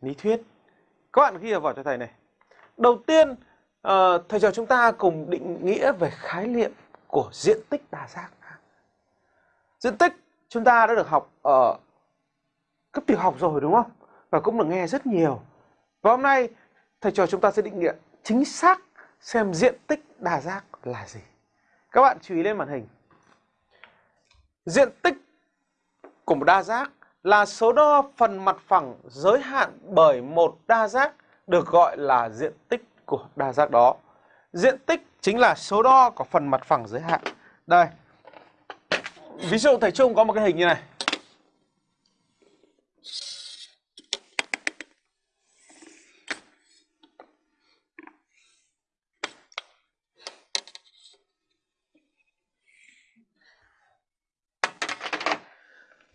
lý thuyết. Các bạn ghi vào cho thầy này. Đầu tiên, uh, thầy trò chúng ta cùng định nghĩa về khái niệm của diện tích đa giác. Diện tích chúng ta đã được học ở cấp tiểu học rồi đúng không? Và cũng được nghe rất nhiều. Và hôm nay thầy trò chúng ta sẽ định nghĩa chính xác xem diện tích đa giác là gì. Các bạn chú ý lên màn hình. Diện tích của một đa giác là số đo phần mặt phẳng giới hạn bởi một đa giác được gọi là diện tích của đa giác đó. Diện tích chính là số đo của phần mặt phẳng giới hạn. Đây. Ví dụ thầy Trung có một cái hình như này.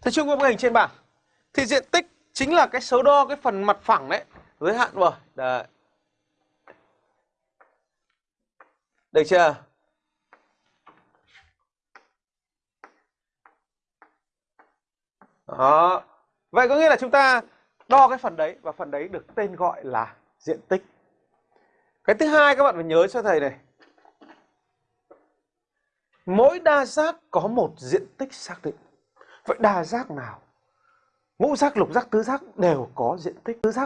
Thế chung có bức hình trên bảng. Thì diện tích chính là cái số đo cái phần mặt phẳng đấy, giới hạn rồi. Đấy. Được chưa? Đó. Vậy có nghĩa là chúng ta đo cái phần đấy và phần đấy được tên gọi là diện tích. Cái thứ hai các bạn phải nhớ cho thầy này. Mỗi đa giác có một diện tích xác định. Vậy đa giác nào? Ngũ giác, lục giác, tứ giác đều có diện tích. Tứ giác